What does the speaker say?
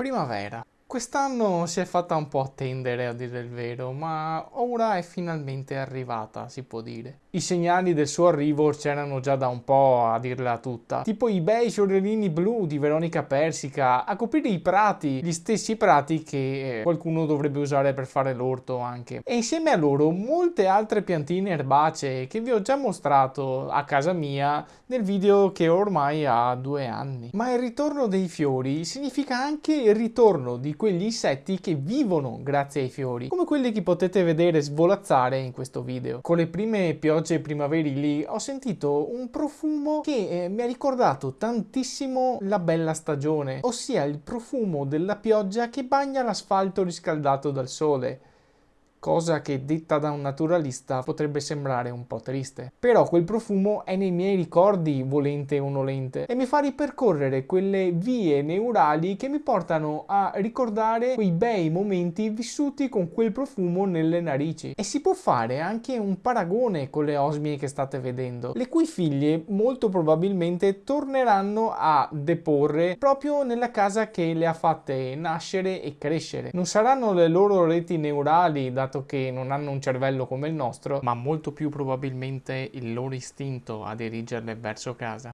Primavera. Quest'anno si è fatta un po' attendere a dire il vero, ma ora è finalmente arrivata, si può dire. I segnali del suo arrivo c'erano già da un po' a dirla tutta, tipo i bei fiorellini blu di Veronica Persica a coprire i prati, gli stessi prati che qualcuno dovrebbe usare per fare l'orto anche. E insieme a loro molte altre piantine erbacee che vi ho già mostrato a casa mia nel video che ormai ha due anni. Ma il ritorno dei fiori significa anche il ritorno di quegli insetti che vivono grazie ai fiori, come quelli che potete vedere svolazzare in questo video. Con le prime piogge primaverili ho sentito un profumo che eh, mi ha ricordato tantissimo la bella stagione, ossia il profumo della pioggia che bagna l'asfalto riscaldato dal sole cosa che detta da un naturalista potrebbe sembrare un po' triste. Però quel profumo è nei miei ricordi, volente o nolente, e mi fa ripercorrere quelle vie neurali che mi portano a ricordare quei bei momenti vissuti con quel profumo nelle narici. E si può fare anche un paragone con le osmie che state vedendo, le cui figlie molto probabilmente torneranno a deporre proprio nella casa che le ha fatte nascere e crescere. Non saranno le loro reti neurali da dato che non hanno un cervello come il nostro, ma molto più probabilmente il loro istinto a dirigerle verso casa.